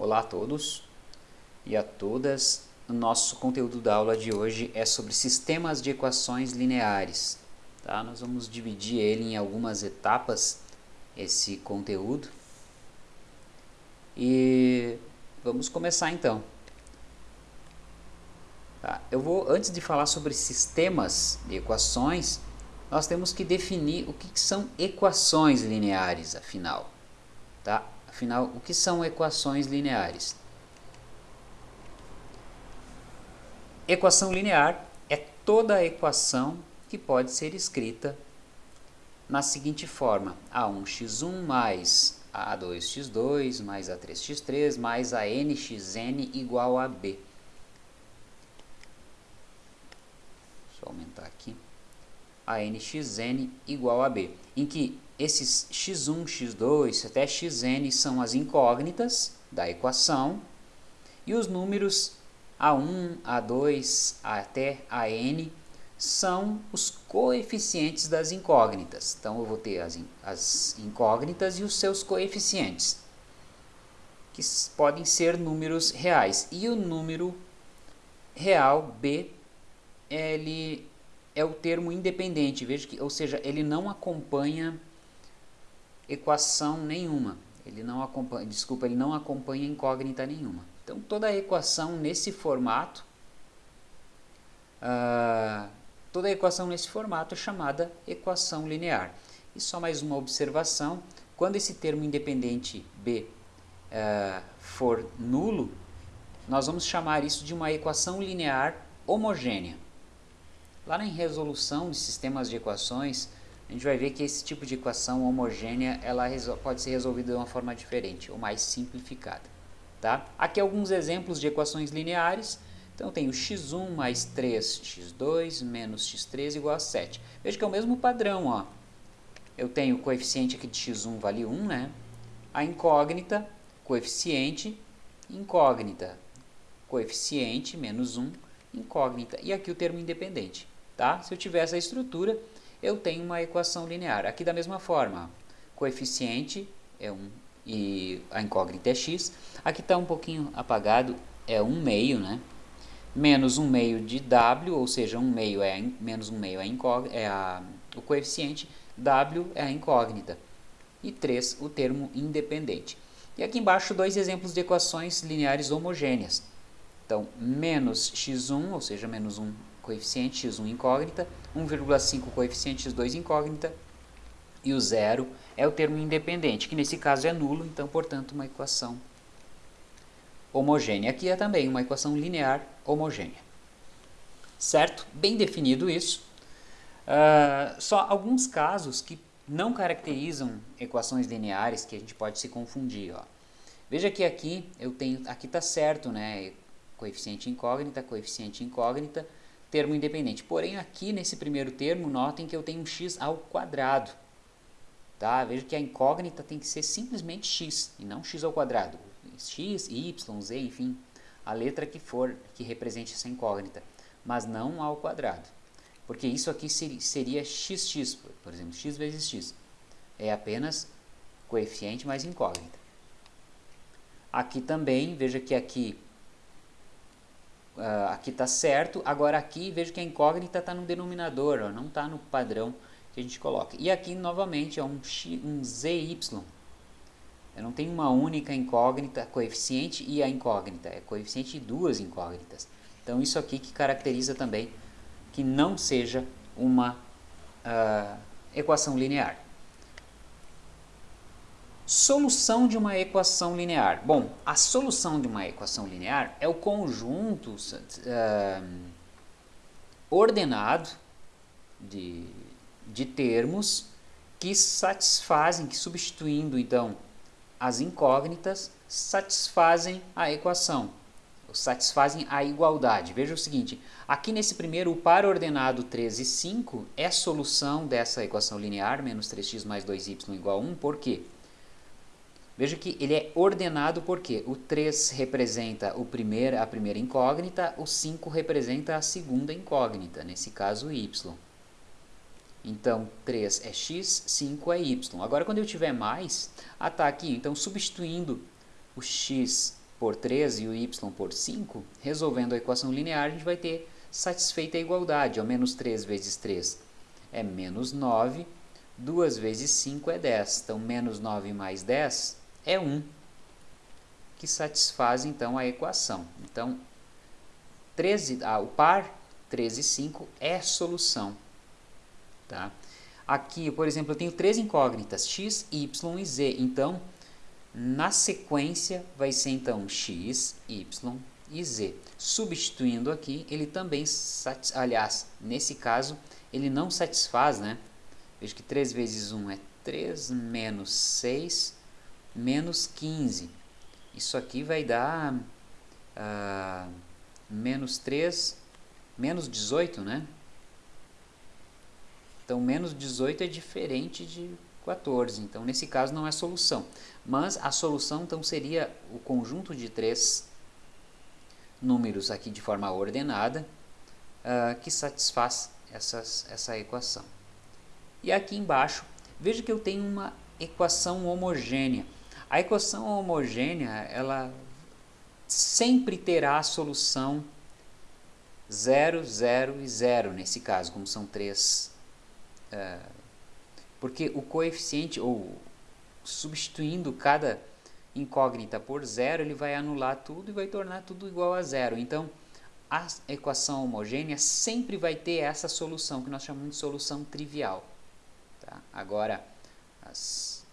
Olá a todos e a todas. O nosso conteúdo da aula de hoje é sobre sistemas de equações lineares. Tá? Nós vamos dividir ele em algumas etapas, esse conteúdo. E vamos começar então. Tá? Eu vou, antes de falar sobre sistemas de equações, nós temos que definir o que, que são equações lineares, afinal. Tá? Afinal, o que são equações lineares? Equação linear é toda a equação que pode ser escrita na seguinte forma: a1x1 mais a2x2 mais a3x3 mais a nxn igual a b. Deixa eu aumentar aqui. A nxn igual a b, em que esses x1, x2 até xn são as incógnitas da equação e os números a1, a2 até an são os coeficientes das incógnitas. Então eu vou ter as, as incógnitas e os seus coeficientes, que podem ser números reais. E o número real b, ele é o termo independente, veja que, ou seja, ele não acompanha equação nenhuma. Ele não acompanha, desculpa, ele não acompanha incógnita nenhuma. Então toda a equação nesse formato, uh, toda equação nesse formato é chamada equação linear. E só mais uma observação, quando esse termo independente b uh, for nulo, nós vamos chamar isso de uma equação linear homogênea. Lá na resolução de sistemas de equações, a gente vai ver que esse tipo de equação homogênea ela pode ser resolvida de uma forma diferente ou mais simplificada. Tá? Aqui alguns exemplos de equações lineares. Então eu tenho x1 mais 3x2 menos x3 igual a 7. Veja que é o mesmo padrão. Ó. Eu tenho o coeficiente aqui de x1 vale 1, né? a incógnita, coeficiente, incógnita, coeficiente menos 1, incógnita. E aqui o termo independente. Tá? Se eu tiver essa estrutura, eu tenho uma equação linear. Aqui da mesma forma, coeficiente é 1 e a incógnita é x. Aqui está um pouquinho apagado, é 1 meio, né? Menos 1 meio de w, ou seja, 1 meio é menos 1 meio é, é a, o coeficiente, w é a incógnita. E 3 o termo independente. E aqui embaixo dois exemplos de equações lineares homogêneas. Então, menos x1, ou seja, menos 1 coeficiente x1 incógnita, 1,5 coeficiente x2 incógnita e o zero é o termo independente, que nesse caso é nulo, então, portanto, uma equação homogênea. Aqui é também uma equação linear homogênea. Certo? Bem definido isso. Uh, só alguns casos que não caracterizam equações lineares que a gente pode se confundir. Ó. Veja que aqui eu tenho, aqui está certo, né? Coeficiente incógnita, coeficiente incógnita, termo independente. Porém, aqui nesse primeiro termo, notem que eu tenho um x ao quadrado. Tá? Veja que a incógnita tem que ser simplesmente x, e não x ao quadrado. x, y, z, enfim, a letra que for que represente essa incógnita, mas não ao quadrado. Porque isso aqui seria xx, por exemplo, x vezes x. É apenas coeficiente mais incógnita. Aqui também, veja que aqui uh, aqui está certo, agora aqui vejo que a incógnita está no denominador, ó, não está no padrão que a gente coloca. E aqui novamente é um, x, um zy, eu não tenho uma única incógnita, coeficiente e a incógnita, é coeficiente de duas incógnitas. Então isso aqui que caracteriza também que não seja uma uh, equação linear. Solução de uma equação linear. Bom, a solução de uma equação linear é o conjunto uh, ordenado de, de termos que satisfazem, que substituindo então as incógnitas, satisfazem a equação, satisfazem a igualdade. Veja o seguinte, aqui nesse primeiro, o par ordenado 3 e 5 é solução dessa equação linear, menos 3x mais 2y igual a 1, por quê? Veja que ele é ordenado porque o 3 representa o primeiro, a primeira incógnita, o 5 representa a segunda incógnita, nesse caso y. Então, 3 é x, 5 é y. Agora, quando eu tiver mais, ah tá aqui, então substituindo o x por 3 e o y por 5, resolvendo a equação linear, a gente vai ter satisfeita a igualdade. Ó, menos 3 vezes 3 é menos 9, 2 vezes 5 é 10. Então, menos 9 mais 10 é 1, que satisfaz, então, a equação. Então, 13, ah, o par 13 e 5 é solução. Tá? Aqui, por exemplo, eu tenho três incógnitas, x, y e z. Então, na sequência, vai ser então x, y e z. Substituindo aqui, ele também, aliás, nesse caso, ele não satisfaz, né? Veja que 3 vezes 1 é 3, menos 6, menos 15. Isso aqui vai dar uh, menos 3, menos 18, né? Então, menos 18 é diferente de 14. Então, nesse caso, não é solução. Mas a solução, então, seria o conjunto de três números aqui de forma ordenada uh, que satisfaz essas, essa equação. E aqui embaixo, veja que eu tenho uma equação homogênea. A equação homogênea, ela sempre terá a solução 0, 0 e 0, nesse caso, como são três é, porque o coeficiente, ou substituindo cada incógnita por zero, ele vai anular tudo e vai tornar tudo igual a zero. Então, a equação homogênea sempre vai ter essa solução, que nós chamamos de solução trivial. Tá? Agora, as,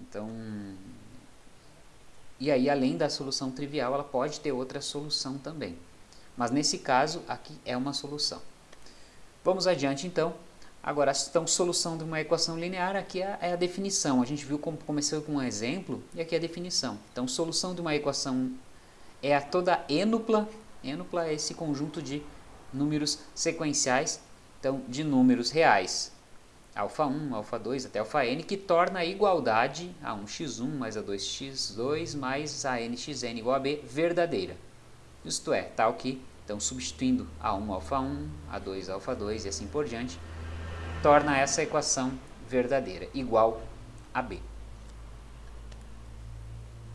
então, e aí além da solução trivial, ela pode ter outra solução também. Mas nesse caso, aqui é uma solução. Vamos adiante então. Agora, então, solução de uma equação linear, aqui é, é a definição. A gente viu como começou com um exemplo, e aqui é a definição. Então, solução de uma equação é a toda enupla. Enupla é esse conjunto de números sequenciais, então, de números reais. Alfa 1, alfa 2 até alfa n, que torna a igualdade a 1x1 mais a 2x2 mais a nxn igual a b verdadeira. Isto é, tal que, então, substituindo a1 alfa 1, a 2 alfa 2 e assim por diante, torna essa equação verdadeira, igual a B.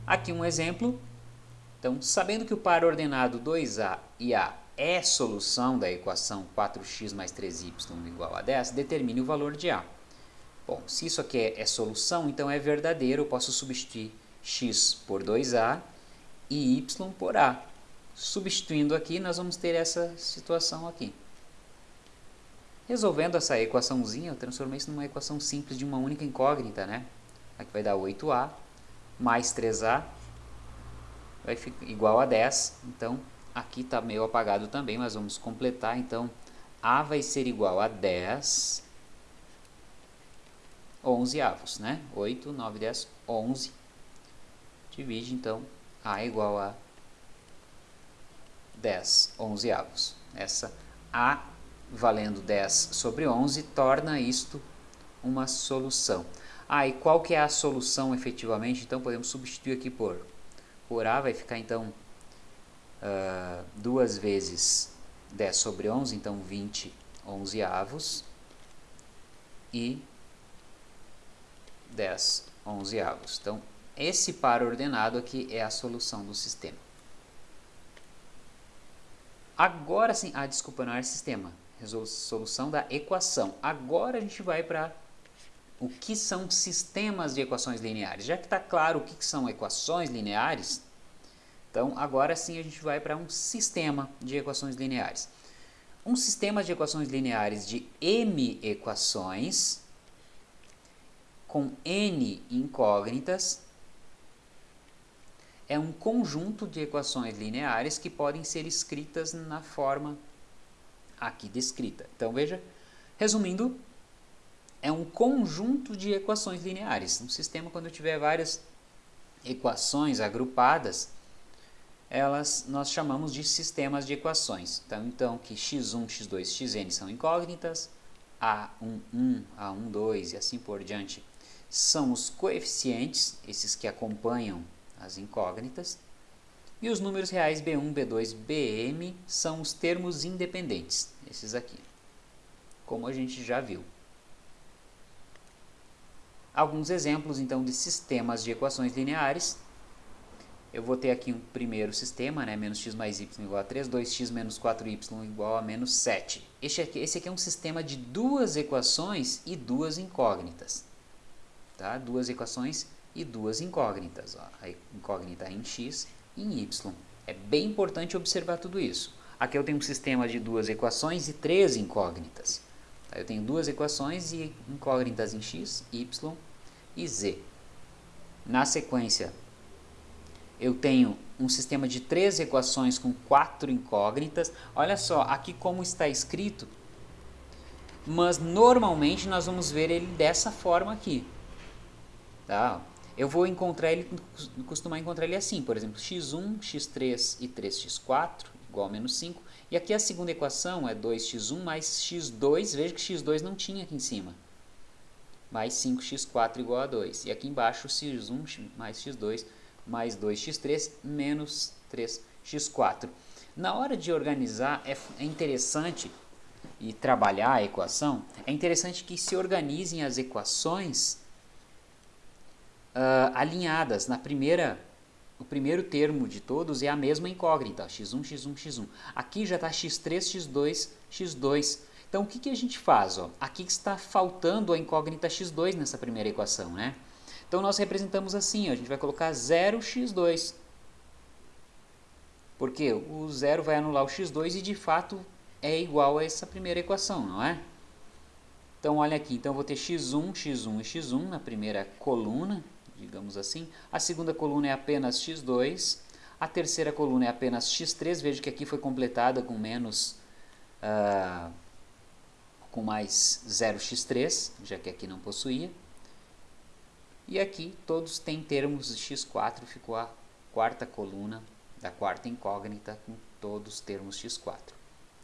Aqui um exemplo. Então, sabendo que o par ordenado 2A e A é solução da equação 4x mais 3y igual a 10, determine o valor de A. Bom, se isso aqui é, é solução, então é verdadeiro, eu posso substituir x por 2A e y por A. Substituindo aqui, nós vamos ter essa situação aqui. Resolvendo essa equaçãozinha, eu transformei isso numa equação simples de uma única incógnita, né? Aqui vai dar 8a mais 3a vai ficar igual a 10. Então, aqui está meio apagado também, mas vamos completar. Então, a vai ser igual a 10 11 avos, né? 8, 9, 10, 11. Divide, então, a igual a 10 11 avos. Essa a valendo 10 sobre 11, torna isto uma solução. Ah, e qual que é a solução efetivamente? Então podemos substituir aqui por, por A, vai ficar então uh, duas vezes 10 sobre 11, então 20 onzeavos e 10 onzeavos. Então esse par ordenado aqui é a solução do sistema. Agora sim, ah, desculpa, não é sistema, resolução da equação. Agora a gente vai para o que são sistemas de equações lineares. Já que está claro o que são equações lineares, então agora sim a gente vai para um sistema de equações lineares. Um sistema de equações lineares de m equações com n incógnitas é um conjunto de equações lineares que podem ser escritas na forma aqui descrita. Então veja, resumindo, é um conjunto de equações lineares. Um sistema, quando tiver várias equações agrupadas, elas nós chamamos de sistemas de equações. Então, então que x1, x2, xn são incógnitas, a11, a12 e assim por diante são os coeficientes, esses que acompanham as incógnitas, e os números reais B1, B2, Bm são os termos independentes, esses aqui, como a gente já viu. Alguns exemplos então de sistemas de equações lineares. Eu vou ter aqui um primeiro sistema, né, menos x mais y igual a 3, 2x menos 4y igual a menos 7. Esse aqui, esse aqui é um sistema de duas equações e duas incógnitas. Tá? Duas equações e duas incógnitas. Ó. A incógnita em x e em y. É bem importante observar tudo isso. Aqui eu tenho um sistema de duas equações e três incógnitas. Tá? Eu tenho duas equações e incógnitas em x, y e z. Na sequência, eu tenho um sistema de três equações com quatro incógnitas. Olha só, aqui como está escrito, mas normalmente nós vamos ver ele dessa forma aqui. Tá? Eu vou encontrar ele, costumar encontrar ele assim, por exemplo, x1, x3 e 3x4 igual a menos 5. E aqui a segunda equação é 2x1 mais x2, veja que x2 não tinha aqui em cima. Mais 5x4 igual a 2. E aqui embaixo x1 mais x2 mais 2x3 menos 3x4. Na hora de organizar, é, é interessante e trabalhar a equação, é interessante que se organizem as equações uh, alinhadas. Na primeira, o primeiro termo de todos é a mesma incógnita, x1, x1, x1. Aqui já está x3, x2, x2. Então o que, que a gente faz? Ó? Aqui está faltando a incógnita x2 nessa primeira equação, né? Então nós representamos assim, ó, a gente vai colocar 0x2. Porque o zero vai anular o x2 e de fato é igual a essa primeira equação, não é? Então olha aqui, então eu vou ter x1, x1 e x1 na primeira coluna, digamos assim. A segunda coluna é apenas x2. A terceira coluna é apenas x3, veja que aqui foi completada com menos... Uh, com mais 0x3, já que aqui não possuía. E aqui todos têm termos de x4, ficou a quarta coluna da quarta incógnita com todos os termos x4.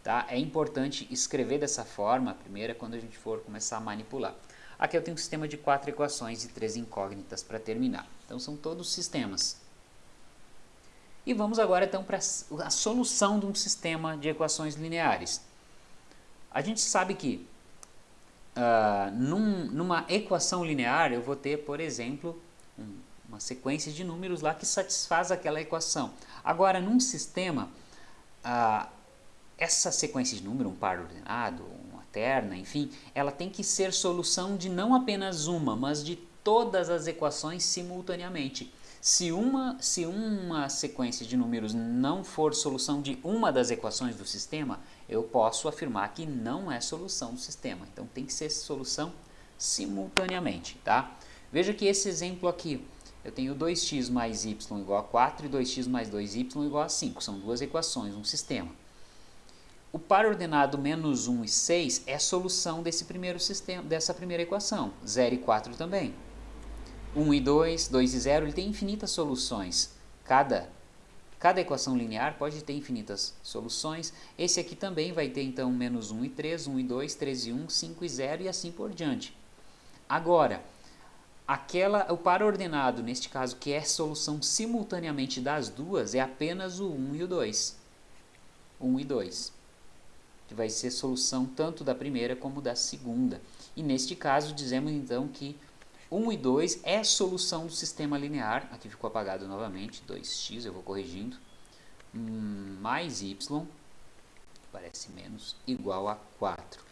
Tá? É importante escrever dessa forma, a primeira, quando a gente for começar a manipular. Aqui eu tenho um sistema de quatro equações e três incógnitas para terminar. Então são todos sistemas. E vamos agora então para a solução de um sistema de equações lineares. A gente sabe que uh, num, numa equação linear eu vou ter, por exemplo, um, uma sequência de números lá que satisfaz aquela equação. Agora, num sistema, uh, essa sequência de número, um par ordenado, uma terna, enfim, ela tem que ser solução de não apenas uma, mas de todas as equações simultaneamente. Se uma, se uma sequência de números não for solução de uma das equações do sistema, eu posso afirmar que não é solução do sistema. Então tem que ser solução simultaneamente, tá? Veja que esse exemplo aqui, eu tenho 2x mais y igual a 4 e 2x mais 2y igual a 5. São duas equações, um sistema. O par ordenado menos 1 e 6 é solução desse primeiro sistema, dessa primeira equação. 0 e 4 também. 1 e 2, 2 e 0, ele tem infinitas soluções. Cada, cada equação linear pode ter infinitas soluções. Esse aqui também vai ter então menos 1 e 3, 1 e 2, 3 e 1, 5 e 0 e assim por diante. Agora, aquela, o par ordenado, neste caso, que é solução simultaneamente das duas, é apenas o 1 e o 2. 1 e 2. Que vai ser solução tanto da primeira como da segunda. E neste caso, dizemos então que 1 e 2 é solução do sistema linear, aqui ficou apagado novamente, 2x, eu vou corrigindo, hum, mais y, parece menos, igual a 4.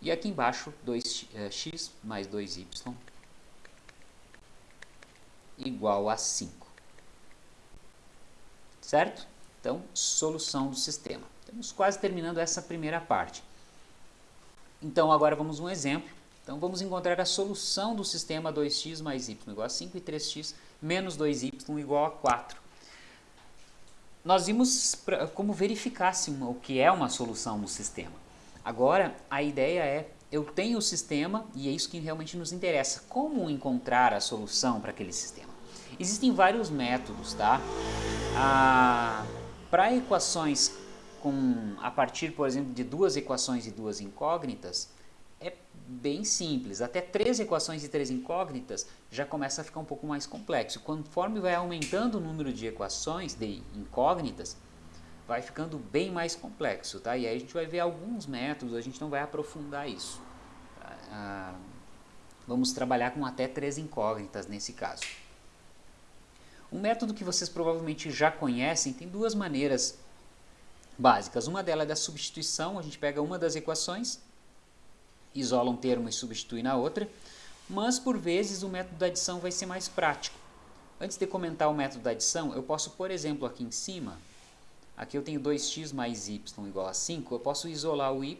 E aqui embaixo, 2x é, mais 2y igual a 5. Certo? Então, solução do sistema. Estamos quase terminando essa primeira parte. Então, agora vamos um exemplo. Então vamos encontrar a solução do sistema 2x mais y igual a 5 e 3x menos 2y igual a 4. Nós vimos pra, como verificar se uma, o que é uma solução do sistema. Agora a ideia é, eu tenho o sistema e é isso que realmente nos interessa. Como encontrar a solução para aquele sistema? Existem vários métodos, tá? Ah, para equações com, a partir, por exemplo, de duas equações e duas incógnitas, bem simples. Até três equações e três incógnitas já começa a ficar um pouco mais complexo. Conforme vai aumentando o número de equações, de incógnitas, vai ficando bem mais complexo. Tá? E aí a gente vai ver alguns métodos, a gente não vai aprofundar isso. Ah, vamos trabalhar com até três incógnitas nesse caso. Um método que vocês provavelmente já conhecem tem duas maneiras básicas. Uma delas é da substituição, a gente pega uma das equações, isola um termo e substitui na outra, mas por vezes o método da adição vai ser mais prático. Antes de comentar o método da adição, eu posso, por exemplo, aqui em cima, aqui eu tenho 2x mais y igual a 5, eu posso isolar o y,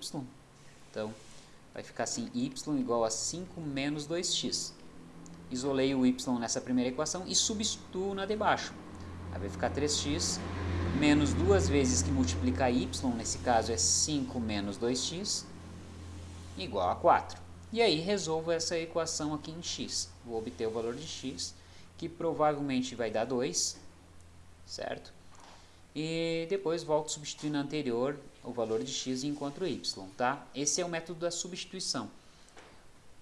então vai ficar assim, y igual a 5 menos 2x. Isolei o y nessa primeira equação e substituo na de baixo. Aí vai ficar 3x menos duas vezes que multiplica y, nesse caso é 5 menos 2x, igual a 4. E aí resolvo essa equação aqui em x. Vou obter o valor de x, que provavelmente vai dar 2, certo? E depois volto substituindo anterior o valor de x e encontro y, tá? Esse é o método da substituição.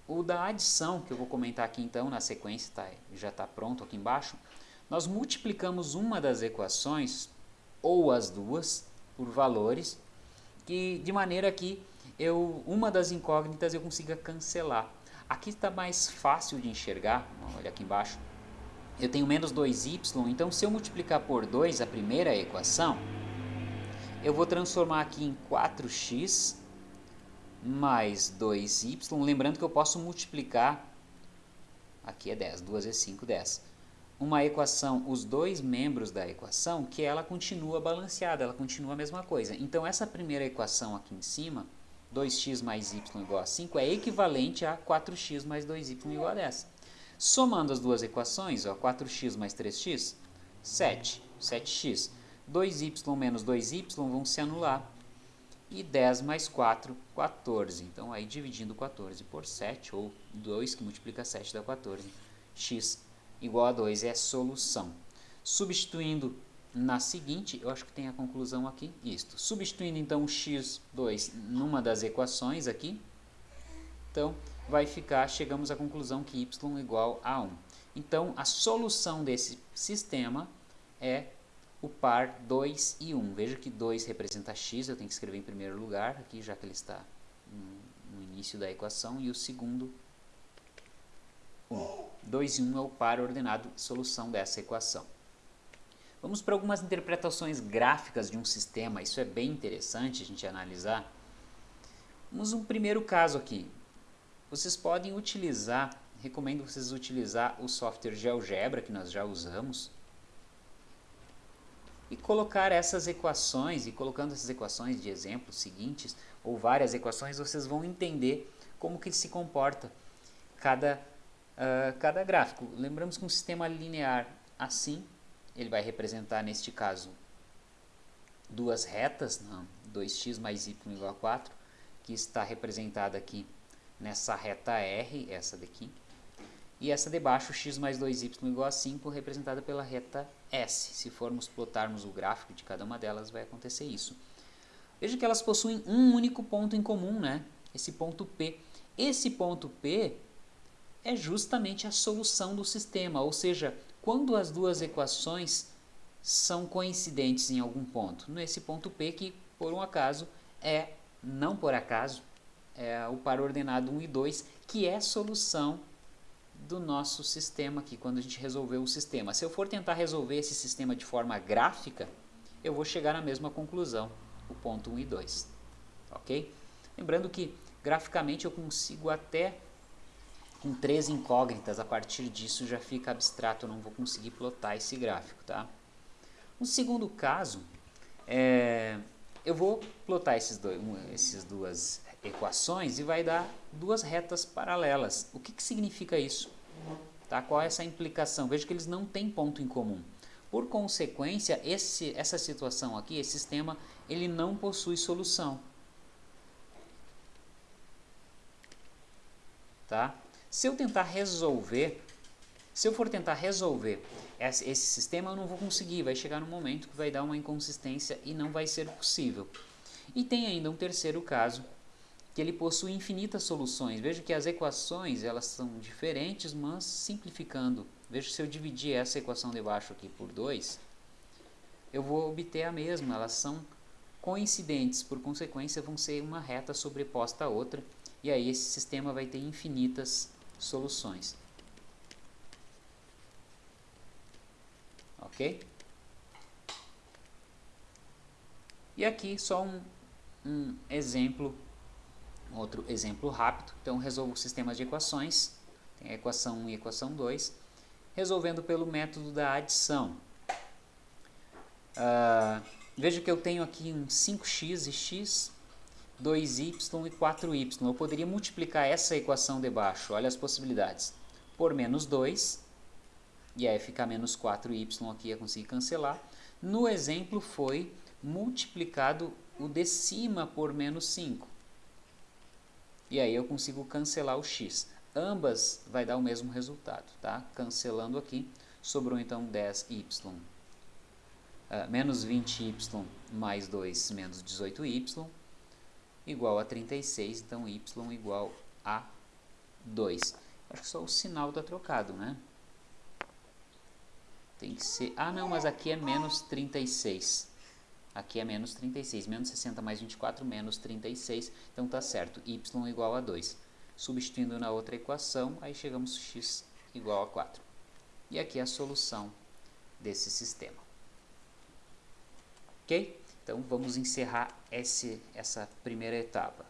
O da adição, que eu vou comentar aqui então na sequência, tá, já está pronto aqui embaixo, nós multiplicamos uma das equações ou as duas por valores, que de maneira que eu uma das incógnitas eu consiga cancelar. Aqui está mais fácil de enxergar, olha aqui embaixo. Eu tenho menos 2y, então se eu multiplicar por 2 a primeira equação, eu vou transformar aqui em 4x mais 2y, lembrando que eu posso multiplicar, aqui é 10, 2 vezes 5, 10, uma equação, os dois membros da equação, que ela continua balanceada, ela continua a mesma coisa. Então, essa primeira equação aqui em cima, 2x mais y igual a 5, é equivalente a 4x mais 2y igual a 10. Somando as duas equações, ó, 4x mais 3x, 7, 7x. 2y menos 2y vão se anular. E 10 mais 4, 14. Então, aí dividindo 14 por 7, ou 2 que multiplica 7 dá 14, x igual a 2 é solução. Substituindo na seguinte, eu acho que tem a conclusão aqui, isto. Substituindo então o x2 numa das equações aqui, então vai ficar, chegamos à conclusão que y igual a 1. Então a solução desse sistema é o par 2 e 1. Veja que 2 representa x, eu tenho que escrever em primeiro lugar, aqui já que ele está no início da equação, e o segundo 1. 2 e 1 é o par ordenado solução dessa equação. Vamos para algumas interpretações gráficas de um sistema, isso é bem interessante a gente analisar. Vamos um primeiro caso aqui. Vocês podem utilizar, recomendo vocês utilizar o software GeoGebra que nós já usamos e colocar essas equações, e colocando essas equações de exemplos seguintes, ou várias equações, vocês vão entender como que se comporta cada uh, cada gráfico. Lembramos que um sistema linear assim, ele vai representar neste caso duas retas, não, 2x mais y igual a 4, que está representada aqui nessa reta R, essa daqui, e essa de baixo, x mais 2y igual a 5, representada pela reta S. Se formos plotarmos o gráfico de cada uma delas, vai acontecer isso. Veja que elas possuem um único ponto em comum, né? esse ponto P. Esse ponto P é justamente a solução do sistema, ou seja, quando as duas equações são coincidentes em algum ponto. Nesse ponto P que, por um acaso, é, não por acaso, é o par ordenado 1 e 2, que é a solução do nosso sistema aqui, quando a gente resolveu o sistema. Se eu for tentar resolver esse sistema de forma gráfica, eu vou chegar na mesma conclusão, o ponto 1 e 2. Ok? Lembrando que, graficamente, eu consigo até com três incógnitas, a partir disso já fica abstrato, eu não vou conseguir plotar esse gráfico. Tá? No segundo caso, é, eu vou plotar esses dois, um, essas duas equações e vai dar duas retas paralelas. O que, que significa isso? Tá? Qual é essa implicação? Veja que eles não têm ponto em comum. Por consequência, esse, essa situação aqui, esse sistema, ele não possui solução. Tá? Se eu tentar resolver, se eu for tentar resolver esse sistema, eu não vou conseguir, vai chegar no momento que vai dar uma inconsistência e não vai ser possível. E tem ainda um terceiro caso, que ele possui infinitas soluções. Veja que as equações elas são diferentes, mas simplificando. Veja se eu dividir essa equação de baixo aqui por 2, eu vou obter a mesma, elas são coincidentes, por consequência vão ser uma reta sobreposta à outra, e aí esse sistema vai ter infinitas soluções. ok? E aqui só um, um exemplo, outro exemplo rápido. Então resolvo sistemas de equações, tem a equação 1 e a equação 2, resolvendo pelo método da adição. Uh, veja que eu tenho aqui um 5x e x, 2y e 4y. Eu poderia multiplicar essa equação de baixo, olha as possibilidades, por menos 2, e aí ficar menos 4y aqui, ia conseguir cancelar. No exemplo foi multiplicado o de cima por menos 5. E aí eu consigo cancelar o x. Ambas vai dar o mesmo resultado, tá? Cancelando aqui, sobrou então 10y uh, ah, menos 20y mais 2 menos 18y igual a 36, então y igual a 2. Acho que só o sinal está trocado, né? Tem que ser... Ah, não, mas aqui é menos 36. Aqui é menos 36. Menos 60 mais 24, menos 36. Então tá certo. y igual a 2. Substituindo na outra equação, aí chegamos x igual a 4. E aqui é a solução desse sistema. Ok? Então vamos encerrar esse, essa primeira etapa.